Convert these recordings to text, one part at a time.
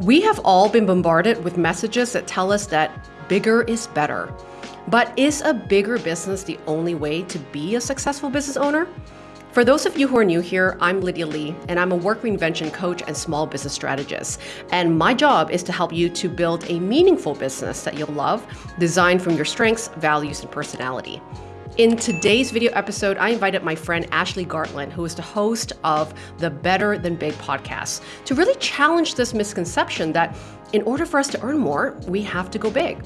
We have all been bombarded with messages that tell us that bigger is better. But is a bigger business the only way to be a successful business owner? For those of you who are new here, I'm Lydia Lee, and I'm a work reinvention coach and small business strategist. And my job is to help you to build a meaningful business that you'll love, designed from your strengths, values, and personality. In today's video episode, I invited my friend Ashley Gartland, who is the host of the Better Than Big podcast, to really challenge this misconception that in order for us to earn more, we have to go big.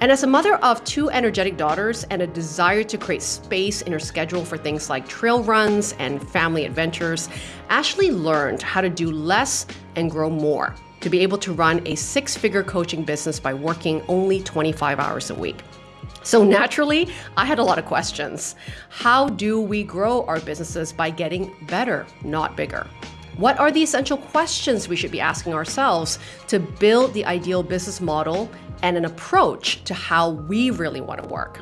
And as a mother of two energetic daughters and a desire to create space in her schedule for things like trail runs and family adventures, Ashley learned how to do less and grow more to be able to run a six figure coaching business by working only 25 hours a week. So naturally, I had a lot of questions. How do we grow our businesses by getting better, not bigger? What are the essential questions we should be asking ourselves to build the ideal business model and an approach to how we really want to work?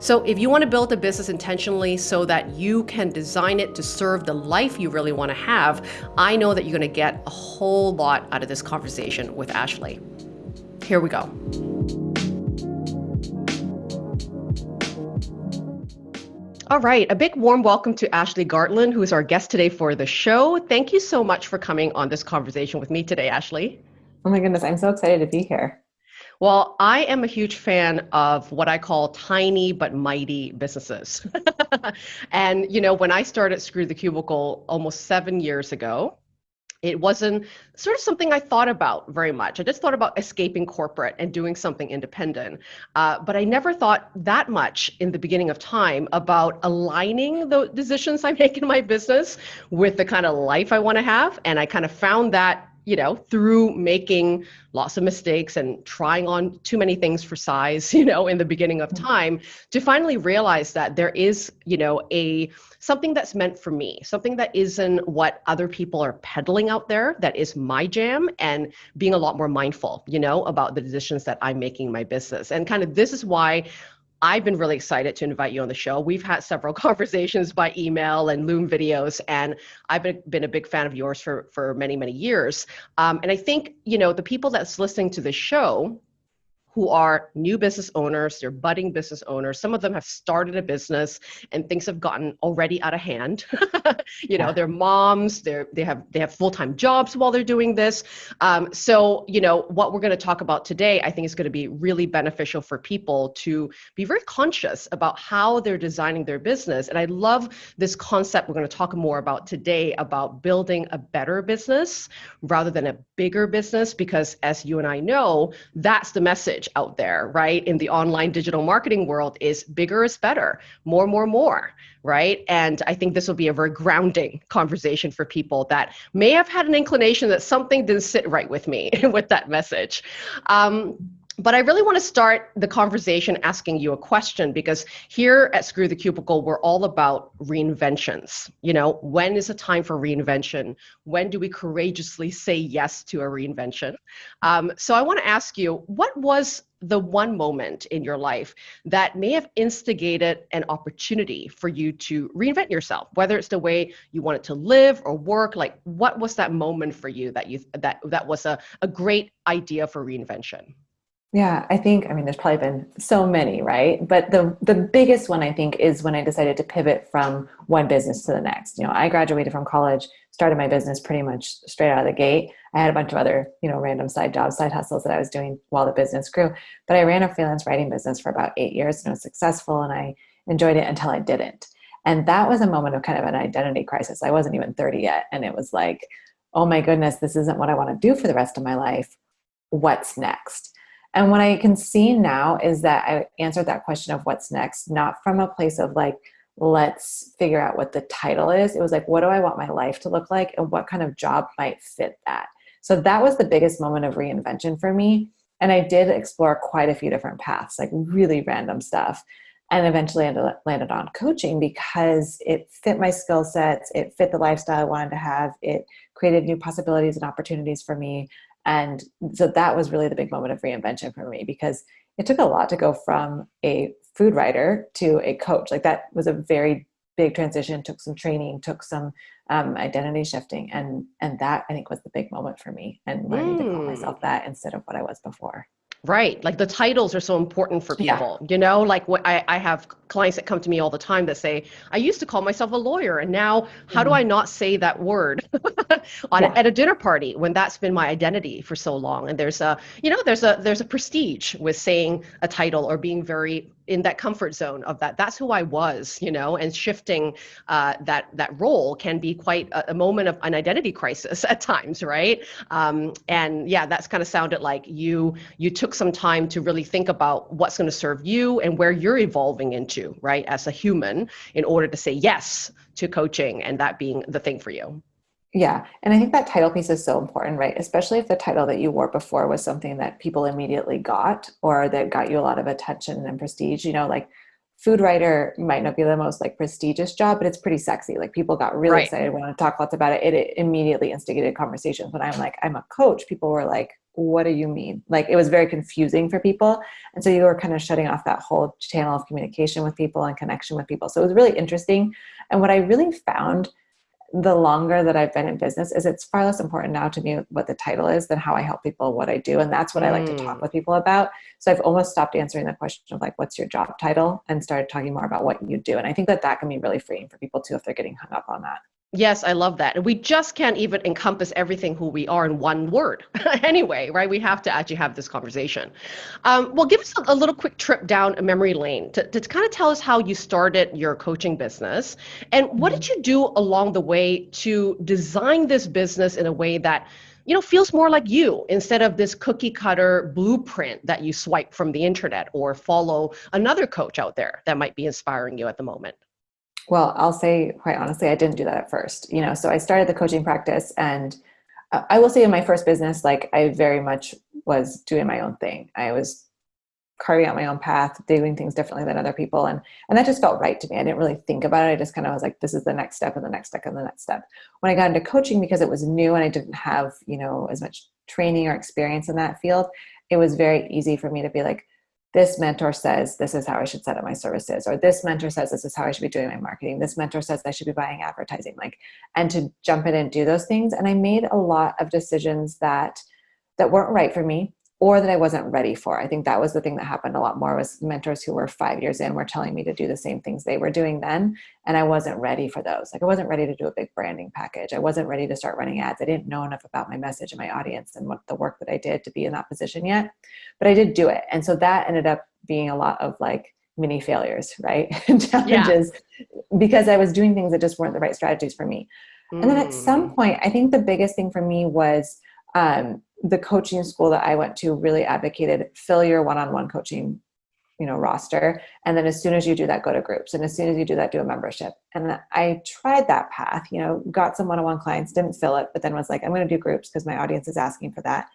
So if you want to build a business intentionally so that you can design it to serve the life you really want to have, I know that you're going to get a whole lot out of this conversation with Ashley. Here we go. All right, a big warm welcome to Ashley Gartland, who is our guest today for the show. Thank you so much for coming on this conversation with me today, Ashley. Oh my goodness, I'm so excited to be here. Well, I am a huge fan of what I call tiny but mighty businesses. and, you know, when I started Screw the Cubicle almost seven years ago, it wasn't sort of something I thought about very much. I just thought about escaping corporate and doing something independent. Uh, but I never thought that much in the beginning of time about aligning the decisions I make in my business with the kind of life I want to have. And I kind of found that you know, through making lots of mistakes and trying on too many things for size, you know, in the beginning of mm-hmm. time, to finally realize that there is, you know, a something that's meant for me, something that isn't what other people are peddling out there, that is my jam, and being a lot more mindful, you know, about the decisions that I'm making in my business. And kind of this is why I've been really excited to invite you on the show. We've had several conversations by email and Loom videos, and I've been, been a big fan of yours for, for many, many years. Um, and I think, you know, the people that's listening to the show, who are new business owners, they're budding business owners. Some of them have started a business and things have gotten already out of hand. you know, they're moms, they're they have they have full-time jobs while they're doing this. Um, so, you know, what we're going to talk about today, I think is going to be really beneficial for people to be very conscious about how they're designing their business. And I love this concept we're going to talk more about today about building a better business rather than a bigger business, because as you and I know, that's the message message out there, right, in the online digital marketing world is bigger is better, more, more, more, right? And I think this will be a very grounding conversation for people that may have had an inclination that something didn't sit right with me with that message. Um, but I really want to start the conversation asking you a question because here at Screw the Cubicle, we're all about reinventions. You know, when is a time for reinvention? When do we courageously say yes to a reinvention? Um, so I want to ask you, what was the one moment in your life that may have instigated an opportunity for you to reinvent yourself whether it's the way you wanted to live or work like what was that moment for you that you that that was a, a great idea for reinvention yeah, I think, I mean, there's probably been so many, right? But the, the biggest one, I think, is when I decided to pivot from one business to the next. You know, I graduated from college, started my business pretty much straight out of the gate. I had a bunch of other, you know, random side jobs, side hustles that I was doing while the business grew. But I ran a freelance writing business for about eight years and it was successful and I enjoyed it until I didn't. And that was a moment of kind of an identity crisis. I wasn't even 30 yet. And it was like, oh my goodness, this isn't what I want to do for the rest of my life. What's next? And what I can see now is that I answered that question of what's next, not from a place of like, let's figure out what the title is. It was like, what do I want my life to look like and what kind of job might fit that? So that was the biggest moment of reinvention for me. And I did explore quite a few different paths, like really random stuff. And eventually landed on coaching because it fit my skill sets, it fit the lifestyle I wanted to have, it created new possibilities and opportunities for me. And so that was really the big moment of reinvention for me because it took a lot to go from a food writer to a coach. Like that was a very big transition, took some training, took some um, identity shifting, and and that I think was the big moment for me, and learning mm. to call Hmm. myself that instead of what I was before. Right. Like the titles are so important for people, Yeah. people. You know, like what I, I have clients that come to me all the time that say, I used to call myself a lawyer and now how do Mhm. I not say that word on Yeah. at a dinner party when that's been my identity for so long? And there's a, you know, there's a there's a prestige with saying a title or being very in that comfort zone of that. That's who I was, you know, and shifting uh, that that role can be quite a, a moment of an identity crisis at times, right? Um, and yeah, that's kind of sounded like you you took some time to really think about what's going to serve you and where you're evolving into, right, as a human, in order to say yes to coaching and that being the thing for you. Yeah. And I think that title piece is so important, right? Especially if the title that you wore before was something that people immediately got or that got you a lot of attention and prestige. You know, like food writer might not be the most like prestigious job, but it's pretty sexy. Like people got really Right. excited, wanted to talk lots about it. It, it immediately instigated conversations. When I'm like, I'm a coach, people were like, what do you mean? Like it was very confusing for people. And so you were kind of shutting off that whole channel of communication with people and connection with people. So it was really interesting. And what I really found the longer that I've been in business is it's far less important now to me what the title is than how I help people, what I do. And that's what I like to talk Mm. with people about. So I've almost stopped answering the question of like, what's your job title and started talking more about what you do. And I think that that can be really freeing for people too if they're getting hung up on that. Yes, I love that. And we just can't even encompass everything who we are in one word anyway, right? We have to actually have this conversation. Um, well, give us a, a little quick trip down a memory lane to, to kind of tell us how you started your coaching business and what did you do along the way to design this business in a way that you know feels more like you instead of this cookie cutter blueprint that you swipe from the internet or follow another coach out there that might be inspiring you at the moment Well, I'll say quite honestly, I didn't do that at first. You know, so I started the coaching practice, and I will say in my first business, like I very much was doing my own thing. I was carving out my own path, doing things differently than other people, and and that just felt right to me. I didn't really think about it. I just kind of was like, this is the next step, and the next step, and the next step. When I got into coaching, because it was new and I didn't have you know as much training or experience in that field, it was very easy for me to be like, this mentor says this is how I should set up my services, or this mentor says this is how I should be doing my marketing. This mentor says I should be buying advertising, like, and to jump in and do those things. And I made a lot of decisions that that weren't right for me or that I wasn't ready for. I think that was the thing that happened a lot more was mentors who were five years in were telling me to do the same things they were doing then. And I wasn't ready for those. Like I wasn't ready to do a big branding package. I wasn't ready to start running ads. I didn't know enough about my message and my audience and what the work that I did to be in that position yet. But I did do it. And so that ended up being a lot of like mini failures, right? Challenges because I was doing things that just weren't the right strategies for me. And then at some Mm. point, I think the biggest thing for me was um, the coaching school that I went to really advocated fill your one-on-one coaching, you know, roster. And then as soon as you do that, go to groups. And as soon as you do that, do a membership. And I tried that path, you know, got some one-on-one clients, didn't fill it, but then was like, I'm going to do groups because my audience is asking for that.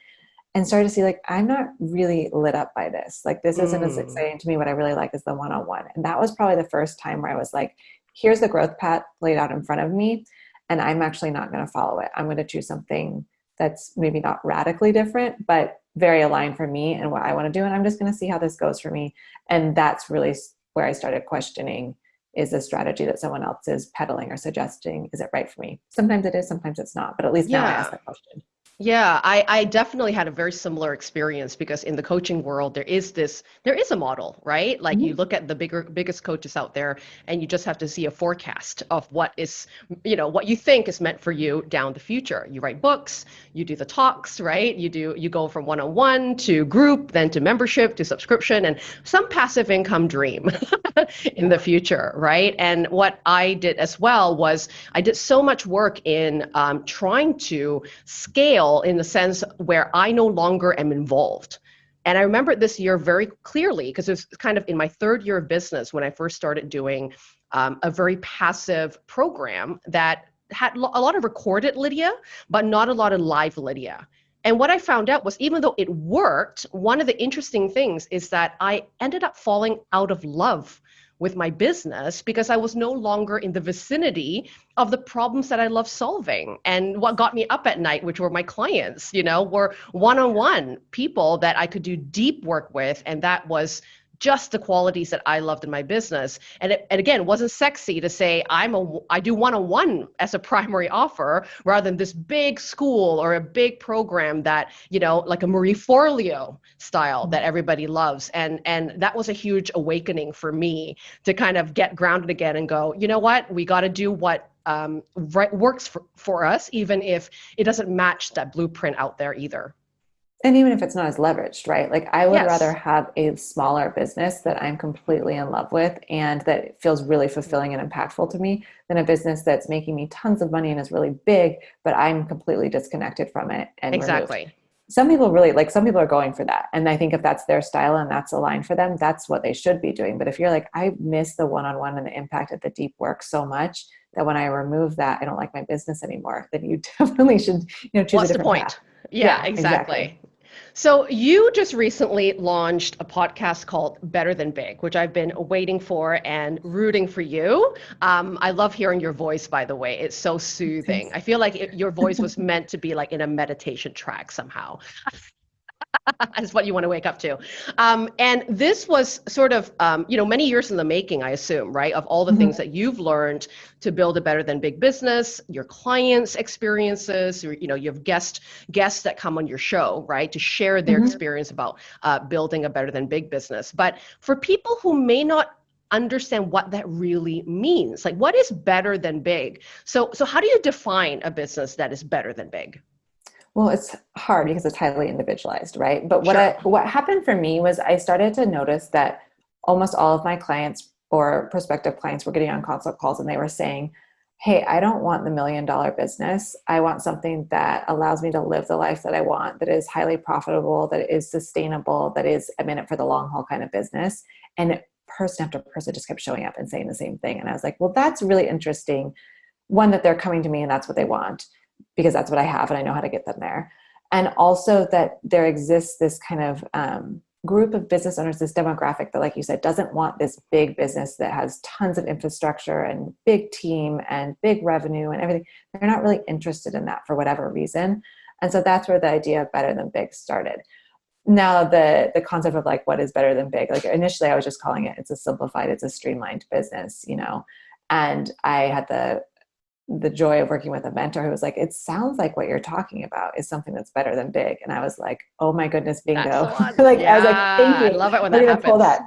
And started to see like, I'm not really lit up by this. Like this isn't as Mm. exciting to me. What I really like is the one-on-one. And that was probably the first time where I was like, here's the growth path laid out in front of me and I'm actually not going to follow it. I'm going to choose something that's maybe not radically different, but very aligned for me and what I want to do. And I'm just going to see how this goes for me. And that's really where I started questioning is the strategy that someone else is peddling or suggesting, is it right for me? Sometimes it is, sometimes it's not. But at least now I ask that question. Yeah, I, I definitely had a very similar experience because in the coaching world there is this there is a model, right? Like you look at the bigger biggest coaches out there and you just have to see a forecast of what is you know what you think is meant for you down the future. You write books, you do the talks, right? You do you go from one-on-one to group, then to membership to subscription and some passive income dream in the future, right? And what I did as well was I did so much work in um, trying to scale in the sense where I no longer am involved. And I remember this year very clearly because it was kind of in my third year of business when I first started doing um, a very passive program that had a lot of recorded Lydia, but not a lot of live Lydia. And what I found out was even though it worked, one of the interesting things is that I ended up falling out of love with my business because I was no longer in the vicinity of the problems that I love solving. And what got me up at night, which were my clients, you know, were one on one people that I could do deep work with. And that was just the qualities that I loved in my business. And it, and again, it wasn't sexy to say I'm a I do one-on-one as a primary offer rather than this big school or a big program that, you know, like a Marie Forleo style that everybody loves. And and that was a huge awakening for me to kind of get grounded again and go, you know what? We got to do what um, right, works for, for us, even if it doesn't match that blueprint out there either and even if it's not as leveraged, right? Like I would Yes. rather have a smaller business that I'm completely in love with and that feels really mm-hmm. fulfilling and impactful to me than a business that's making me tons of money and is really big, but I'm completely disconnected from it. And removed. exactly Some people really like some people are going for that. And I think if that's their style and that's aligned for them, that's what they should be doing. But if you're like, I miss the one-on-one and the impact of the deep work so much that when I remove that, I don't like my business anymore, then you definitely should, you know, choose what's a the different point path. yeah, Yeah, exactly. exactly. So you just recently launched a podcast called better than big which i've been waiting for and rooting for you. Um, i love hearing your voice by the way. It's so soothing. I feel like it, your voice was meant to be like in a meditation track somehow is what you want to wake up to. Um, and this was sort of, um, you know, many years in the making, I assume, right? Of all the Mhm. things that you've learned to build a better than big business, your clients' experiences, or, you know, you have guest guests that come on your show, right, to share their Mhm. experience about uh, building a better than big business. But for people who may not understand what that really means, like what is better than big? So, so how do you define a business that is better than big? Well, it's hard because it's highly individualized, right? But what Sure. I what happened for me was I started to notice that almost all of my clients or prospective clients were getting on consult calls and they were saying, "Hey, I don't want the million dollar business. I want something that allows me to live the life that I want, that is highly profitable, that is sustainable, that is I'm in it for the long haul kind of business." And person after person just kept showing up and saying the same thing. And I was like, "Well, that's really interesting. One that they're coming to me and that's what they want." Because that's what I have and I know how to get them there. And also that there exists this kind of um, group of business owners, this demographic that, like you said, doesn't want this big business that has tons of infrastructure and big team and big revenue and everything. They're not really interested in that for whatever reason. And so that's where the idea of better than big started. Now the the concept of like what is better than big, like initially I was just calling it it's a simplified, it's a streamlined business, you know. And I had the the joy of working with a mentor who was like, it sounds like what you're talking about is something that's better than big. And I was like, oh my goodness, bingo. Like yeah, I was like, thank you. I love it when We're that happens. pull that.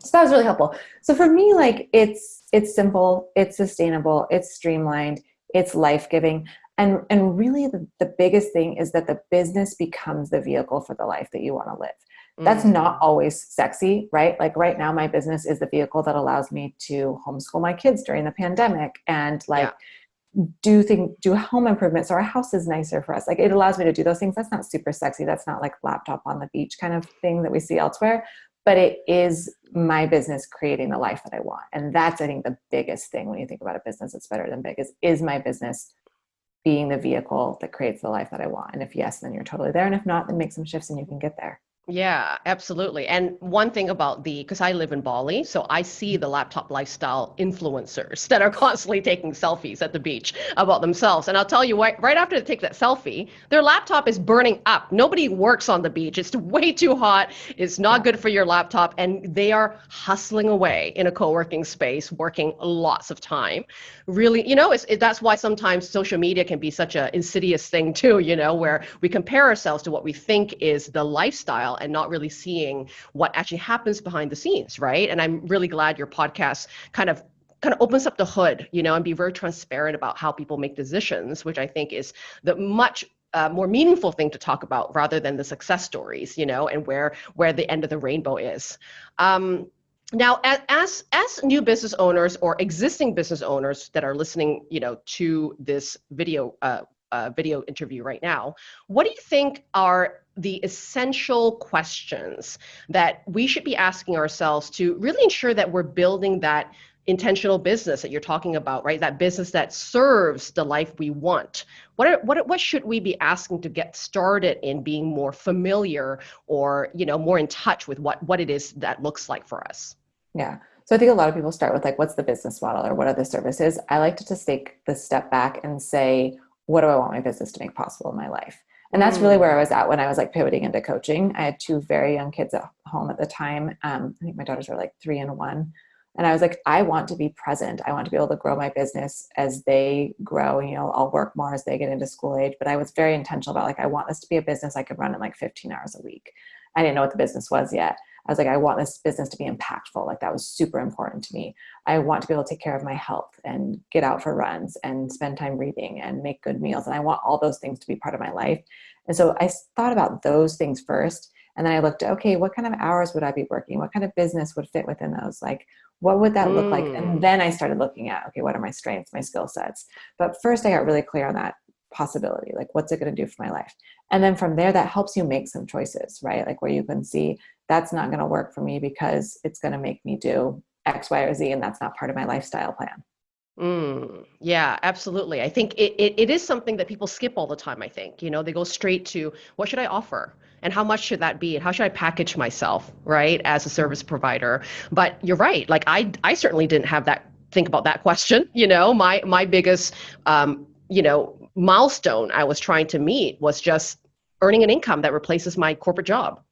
So that was really helpful. So for me, like it's it's simple, it's sustainable, it's streamlined, it's life-giving. And and really the, the biggest thing is that the business becomes the vehicle for the life that you want to live that's Mm. not always sexy, right? Like right now, my business is the vehicle that allows me to homeschool my kids during the pandemic and like do thing do home improvements so our house is nicer for us. Like it allows me to do those things. That's not super sexy. That's not like laptop on the beach kind of thing that we see elsewhere. But it is my business creating the life that I want. And that's I think the biggest thing when you think about a business that's better than big is is my business being the vehicle that creates the life that I want. And if yes, then you're totally there. And if not, then make some shifts and you can get there. Yeah, absolutely. And one thing about the, because I live in Bali, so I see the laptop lifestyle influencers that are constantly taking selfies at the beach about themselves. And I'll tell you what, right after they take that selfie, their laptop is burning up. Nobody works on the beach. It's way too hot. It's not good for your laptop. And they are hustling away in a co working space, working lots of time. Really, you know, it's, it, that's why sometimes social media can be such an insidious thing, too, you know, where we compare ourselves to what we think is the lifestyle and not really seeing what actually happens behind the scenes, right? And I'm really glad your podcast kind of kind of opens up the hood, you know, and be very transparent about how people make decisions, which I think is the much uh, more meaningful thing to talk about rather than the success stories, you know, and where where the end of the rainbow is. Um, now, as as new business owners or existing business owners that are listening, you know, to this video uh, uh, video interview right now, what do you think are the essential questions that we should be asking ourselves to really ensure that we're building that intentional business that you're talking about, right? That business that serves the life we want. What are, what what should we be asking to get started in being more familiar or you know more in touch with what what it is that looks like for us? Yeah. So I think a lot of people start with like, what's the business model or what are the services? I like to just take the step back and say, what do I want my business to make possible in my life? And that's really where I was at when I was like pivoting into coaching. I had two very young kids at home at the time. Um, I think my daughters were like three and one. And I was like, I want to be present. I want to be able to grow my business as they grow. You know, I'll work more as they get into school age. But I was very intentional about like, I want this to be a business I could run in like 15 hours a week. I didn't know what the business was yet. I was like, I want this business to be impactful. Like that was super important to me. I want to be able to take care of my health and get out for runs and spend time reading and make good meals. And I want all those things to be part of my life. And so I thought about those things first. And then I looked, okay, what kind of hours would I be working? What kind of business would fit within those? Like, what would that mm. look like? And mm. then I started looking at, okay, what are my strengths, my skill sets? But first I got really clear on that possibility like what's it going to do for my life and then from there that helps you make some choices right like where you can see that's not going to work for me because it's going to make me do X, Y, or Z, and that's not part of my lifestyle plan. Mm, yeah, absolutely. I think it, it, it is something that people skip all the time. I think, you know, they go straight to what should I offer? And how much should that be? And how should I package myself, right, as a service provider? But you're right. Like I, I certainly didn't have that think about that question. You know, my my biggest, um, you know, milestone I was trying to meet was just earning an income that replaces my corporate job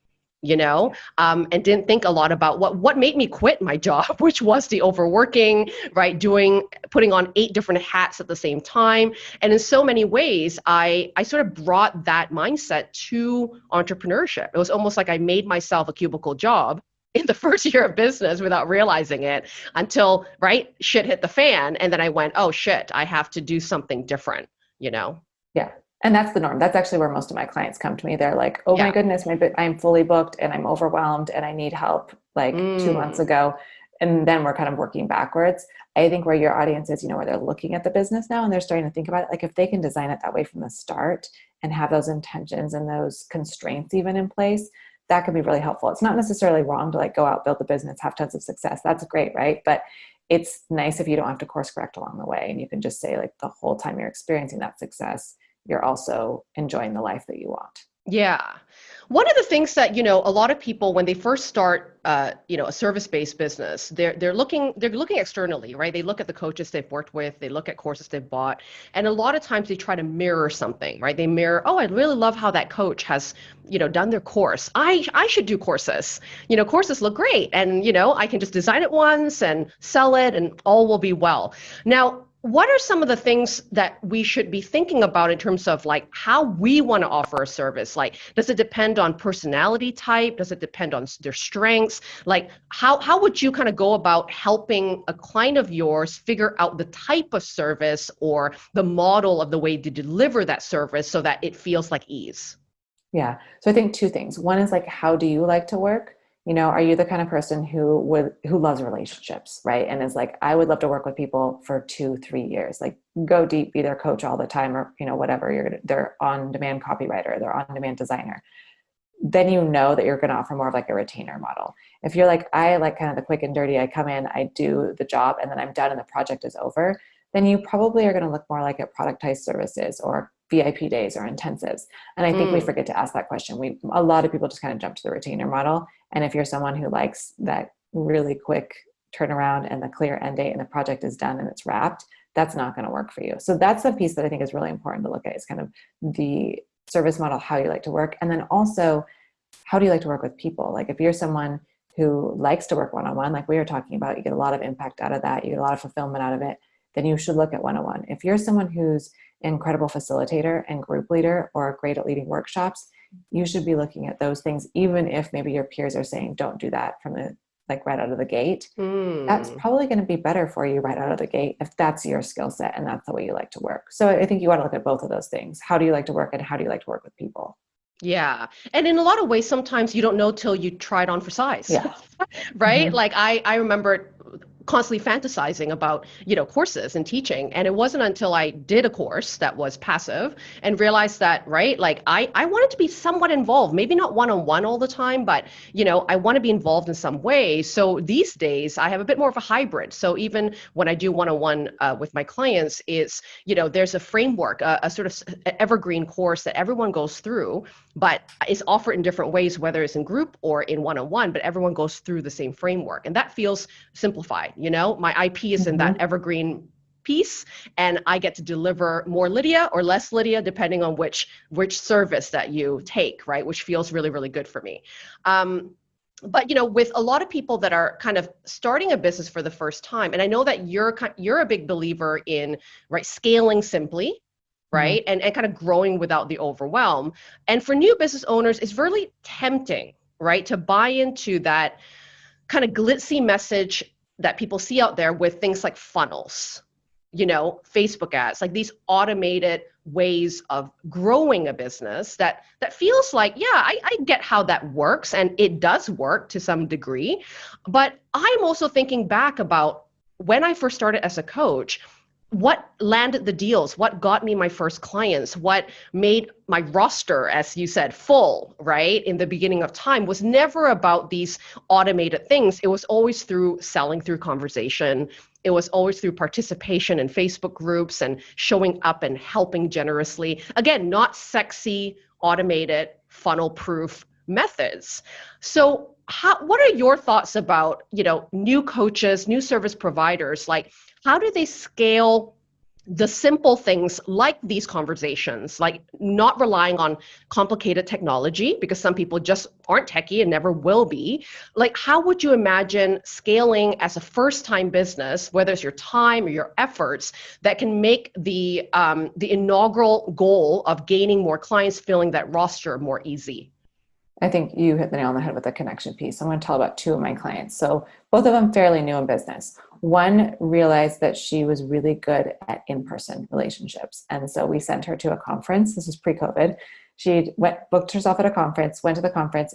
you know? Um, and didn't think a lot about what what made me quit my job which was the overworking right? Doing putting on eight different hats at the same time. And in so many ways i i sort of brought that mindset to entrepreneurship. It was almost like i made myself a cubicle job in the first year of business without realizing it until right shit hit the fan. And then i went oh shit i have to do something different you know? Yeah. And that's the norm. That's actually where most of my clients come to me. They're like oh yeah. my goodness my, i'm fully booked and i'm overwhelmed and i need help like mm. two months ago. And then we're kind of working backwards. I think where your audience is you know where they're looking at the business now and they're starting to think about it like if they can design it that way from the start and have those intentions and those constraints even in place that could be really helpful. It's not necessarily wrong to like go out build the business have tons of success. That's great right? But it's nice if you don't have to course correct along the way and you can just say like the whole time you're experiencing that success you're also enjoying the life that you want. Yeah. One of the things that you know a lot of people when they first start uh, you know a service-based business they're they're looking they're looking externally right? They look at the coaches they've worked with they look at courses they've bought and a lot of times they try to mirror something right? They mirror oh I really love how that coach has you know done their course. I I should do courses. You know courses look great and you know I can just design it once and sell it and all will be well. Now what are some of the things that we should be thinking about in terms of like how we want to offer a service? Like does it depend on personality type? Does it depend on their strengths? Like how how would you kind of go about helping a client of yours figure out the type of service or the model of the way to deliver that service so that it feels like ease? Yeah. So i think two things. One is like how do you like to work you know are you the kind of person who would who loves relationships right? And is like i would love to work with people for two three years like go deep be their coach all the time or you know whatever you're they're on demand copywriter they're on demand designer. Then you know that you're going to offer more of like a retainer model. If you're like i like kind of the quick and dirty i come in i do the job and then i'm done and the project is over then you probably are going to look more like at productized services or VIP days or intensives. And I think mm. we forget to ask that question. We a lot of people just kind of jump to the retainer model. And if you're someone who likes that really quick turnaround and the clear end date and the project is done and it's wrapped, that's not going to work for you. So that's the piece that I think is really important to look at is kind of the service model, how you like to work. And then also, how do you like to work with people? Like if you're someone who likes to work one-on-one, like we were talking about, you get a lot of impact out of that, you get a lot of fulfillment out of it, then you should look at one-on-one. If you're someone who's incredible facilitator and group leader or great at leading workshops, you should be looking at those things, even if maybe your peers are saying, don't do that from the like right out of the gate. Mm. That's probably going to be better for you right out of the gate if that's your skill set and that's the way you like to work. So I think you want to look at both of those things. How do you like to work and how do you like to work with people? Yeah. And in a lot of ways, sometimes you don't know till you try it on for size. Yeah. right? Mm-hmm. Like I, I remember constantly fantasizing about you know courses and teaching. And it wasn't until i did a course that was passive and realized that right like i i wanted to be somewhat involved maybe not one-on-one all the time but you know i want to be involved in some way. So these days i have a bit more of a hybrid. So even when i do one-on-one uh, with my clients is you know there's a framework a, a sort of evergreen course that everyone goes through but it's offered in different ways whether it's in group or in one-on-one but everyone goes through the same framework. And that feels simplified you know my ip is in mm-hmm. that evergreen piece and I get to deliver more Lydia or less Lydia depending on which which service that you take, right? Which feels really really good for me. Um, but you know with a lot of people that are kind of starting a business for the first time and i know that you're you're a big believer in right scaling simply mm-hmm. right mm-hmm. and, and kind of growing without the overwhelm and for new business owners it's really tempting right to buy into that kind of glitzy message that people see out there with things like funnels you know facebook ads like these automated ways of growing a business that that feels like yeah I, I get how that works and it does work to some degree. But i'm also thinking back about when i first started as a coach what landed the deals? What got me my first clients? What made my roster as you said full right in the beginning of time was never about these automated things. It was always through selling through conversation. It was always through participation in facebook groups and showing up and helping generously. Again not sexy automated funnel proof methods. So how, what are your thoughts about you know new coaches new service providers like how do they scale the simple things like these conversations, like not relying on complicated technology, because some people just aren't techie and never will be. Like, how would you imagine scaling as a first time business, whether it's your time or your efforts, that can make the, um, the inaugural goal of gaining more clients, filling that roster more easy? I think you hit the nail on the head with the connection piece. I'm going to tell about two of my clients. So, both of them fairly new in business. One realized that she was really good at in person relationships. And so we sent her to a conference. This was pre COVID. She went, booked herself at a conference, went to the conference,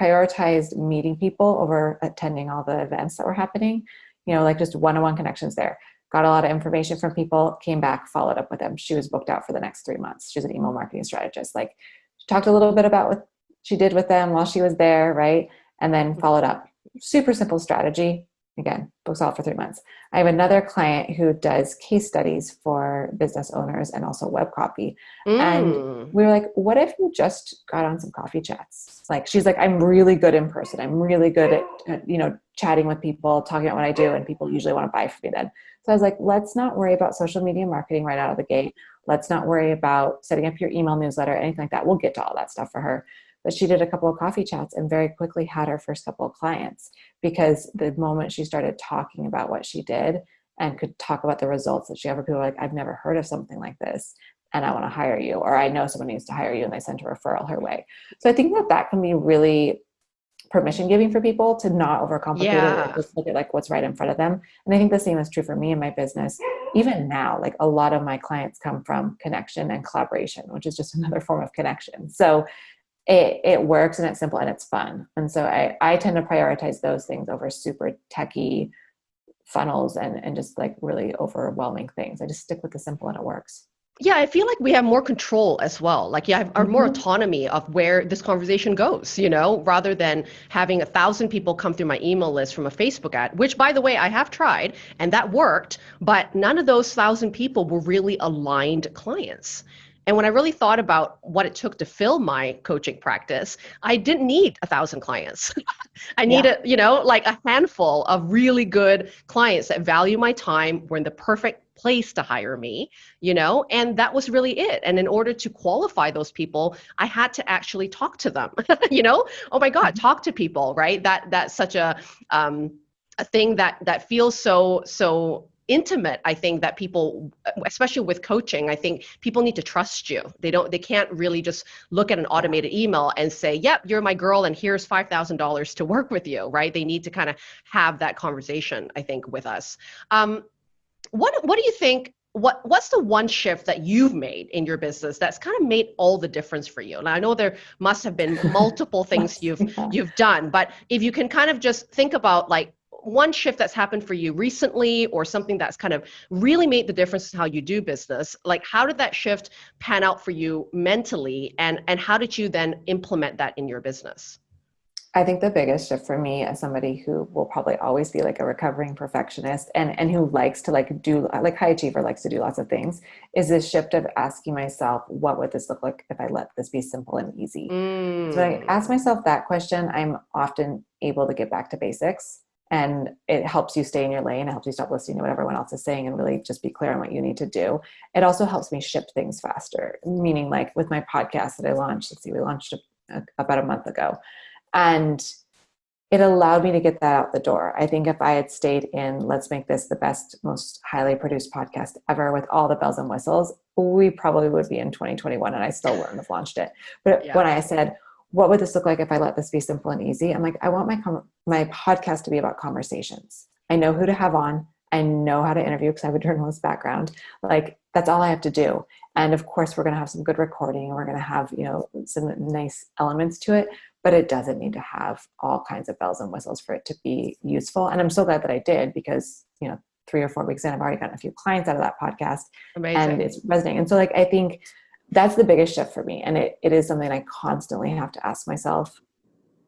prioritized meeting people over attending all the events that were happening, you know, like just one on one connections there. Got a lot of information from people, came back, followed up with them. She was booked out for the next three months. She's an email marketing strategist. Like, she talked a little bit about what she did with them while she was there, right? And then followed up. Super simple strategy again, books out for three months. I have another client who does case studies for business owners and also web copy. Mm. And we were like, what if you just got on some coffee chats? Like, she's like, I'm really good in person. I'm really good at, at, you know, chatting with people, talking about what I do, and people usually want to buy from me then. So I was like, let's not worry about social media marketing right out of the gate. Let's not worry about setting up your email newsletter, anything like that. We'll get to all that stuff for her. But she did a couple of coffee chats and very quickly had her first couple of clients because the moment she started talking about what she did and could talk about the results that she had, people were like, I've never heard of something like this and I want to hire you, or I know someone needs to hire you, and they sent a referral her way. So I think that that can be really permission giving for people to not overcomplicate yeah. it, just look at like what's right in front of them. And I think the same is true for me in my business. Even now, like a lot of my clients come from connection and collaboration, which is just another form of connection. So it, it works and it's simple and it's fun. And so I, I tend to prioritize those things over super techy funnels and, and just like really overwhelming things. I just stick with the simple and it works. Yeah, I feel like we have more control as well. Like, yeah, our more mm-hmm. autonomy of where this conversation goes, you know, rather than having a thousand people come through my email list from a Facebook ad, which, by the way, I have tried and that worked, but none of those thousand people were really aligned clients. And when I really thought about what it took to fill my coaching practice, I didn't need a thousand clients. I needed, yeah. you know, like a handful of really good clients that value my time, were in the perfect place to hire me, you know, and that was really it. And in order to qualify those people, I had to actually talk to them, you know, oh my God, mm-hmm. talk to people, right? That that's such a um a thing that that feels so so intimate i think that people especially with coaching i think people need to trust you. They don't they can't really just look at an automated email and say yep you're my girl and here's $5000 to work with you right? They need to kind of have that conversation i think with us. Um, what what do you think what what's the one shift that you've made in your business that's kind of made all the difference for you? And i know there must have been multiple things you've you've done but if you can kind of just think about like one shift that's happened for you recently or something that's kind of really made the difference in how you do business like how did that shift pan out for you mentally and and how did you then implement that in your business I think the biggest shift for me as somebody who will probably always be like a recovering perfectionist and and who likes to like do like high achiever likes to do lots of things is this shift of asking myself what would this look like if I let this be simple and easy. Mm. So I ask myself that question, I'm often able to get back to basics and it helps you stay in your lane. It helps you stop listening to what everyone else is saying and really just be clear on what you need to do. It also helps me ship things faster, meaning like with my podcast that I launched, let's see, we launched a, about a month ago. And it allowed me to get that out the door. I think if I had stayed in, let's make this the best, most highly produced podcast ever with all the bells and whistles, we probably would be in 2021 and I still wouldn't have launched it. But yeah. when I said, what would this look like if I let this be simple and easy? I'm like, I want my com- my podcast to be about conversations. I know who to have on. I know how to interview because I have a journalist background. Like that's all I have to do. And of course, we're going to have some good recording and we're going to have you know some nice elements to it. But it doesn't need to have all kinds of bells and whistles for it to be useful. And I'm so glad that I did because you know three or four weeks in, I've already gotten a few clients out of that podcast, Amazing. and it's resonating. And so like I think that's the biggest shift for me and it, it is something i constantly have to ask myself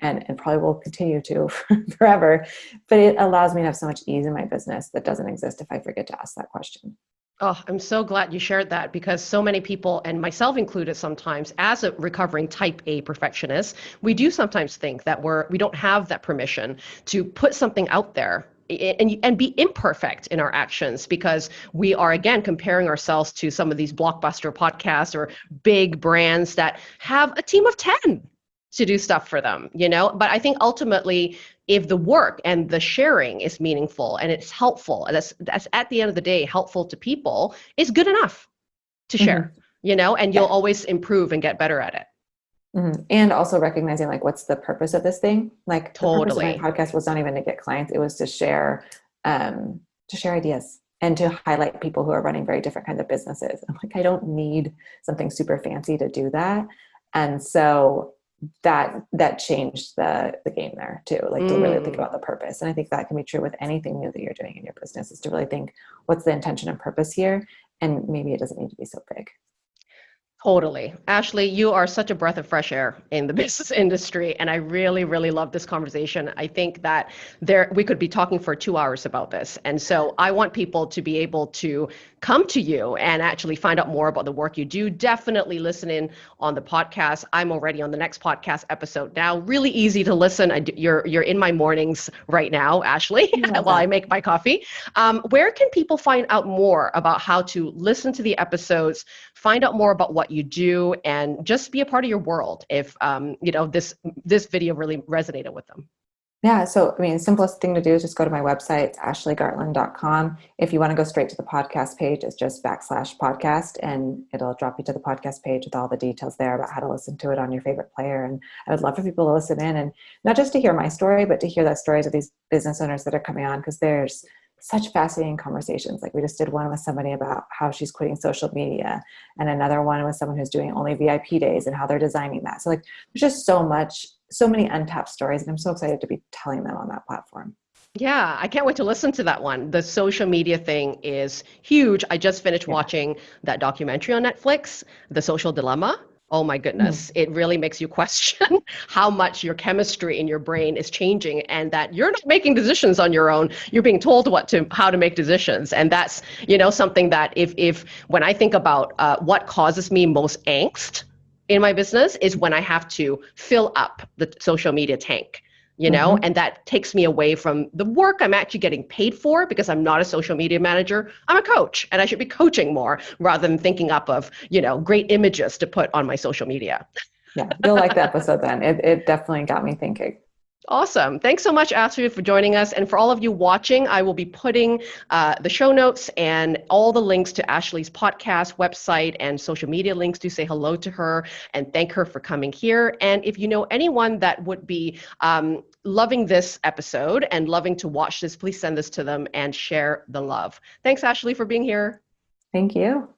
and, and probably will continue to forever but it allows me to have so much ease in my business that doesn't exist if i forget to ask that question. Oh, I'm so glad you shared that because so many people, and myself included sometimes, as a recovering type A perfectionist, we do sometimes think that we're we don't have that permission to put something out there and, and be imperfect in our actions because we are again comparing ourselves to some of these blockbuster podcasts or big brands that have a team of 10 to do stuff for them you know? But i think ultimately if the work and the sharing is meaningful and it's helpful and that's that's at the end of the day helpful to people is good enough to share mm-hmm. you know? And you'll always improve and get better at it Mm-hmm. And also recognizing like what's the purpose of this thing? Like totally. my podcast was not even to get clients; it was to share, um, to share ideas and to highlight people who are running very different kinds of businesses. I'm like, I don't need something super fancy to do that, and so that that changed the the game there too. Like mm. to really think mm. about the purpose, and I think that can be true with anything new that you're doing in your business. Is to really think what's the intention and purpose here, and maybe it doesn't need to be so big. Totally. Ashley, you are such a breath of fresh air in the business industry. And I really, really love this conversation. I think that there we could be talking for two hours about this. And so I want people to be able to come to you and actually find out more about the work you do. Definitely listen in on the podcast. I'm already on the next podcast episode now. Really easy to listen. I, you're you're in my mornings right now, Ashley, while I make my coffee. Um, where can people find out more about how to listen to the episodes, find out more about what you do and just be a part of your world if um, you know this this video really resonated with them. Yeah so i mean simplest thing to do is just go to my website ashleygartland.com if you want to go straight to the podcast page it's just backslash podcast and it'll drop you to the podcast page with all the details there about how to listen to it on your favorite player. And i would love for people to listen in and not just to hear my story but to hear the stories of these business owners that are coming on because there's such fascinating conversations. Like we just did one with somebody about how she's quitting social media, and another one with someone who's doing only VIP days and how they're designing that. So like there's just so much, so many untapped stories, and I'm so excited to be telling them on that platform. Yeah, I can't wait to listen to that one. The social media thing is huge. I just finished yeah. watching that documentary on Netflix, The Social Dilemma oh my goodness, mm. it really makes you question how much your chemistry in your brain is changing and that you're not making decisions on your own. You're being told what to how to make decisions. And that's, you know, something that if if when I think about uh, what causes me most angst in my business is when I have to fill up the social media tank you know mm-hmm. and that takes me away from the work i'm actually getting paid for because i'm not a social media manager. I'm a coach and i should be coaching more rather than thinking up of you know great images to put on my social media. Yeah you'll like the episode then. It, it definitely got me thinking Awesome. Thanks so much, Astrid, for joining us. And for all of you watching, I will be putting uh, the show notes and all the links to Ashley's podcast, website, and social media links to say hello to her and thank her for coming here. And if you know anyone that would be um, loving this episode and loving to watch this, please send this to them and share the love. Thanks, Ashley, for being here. Thank you.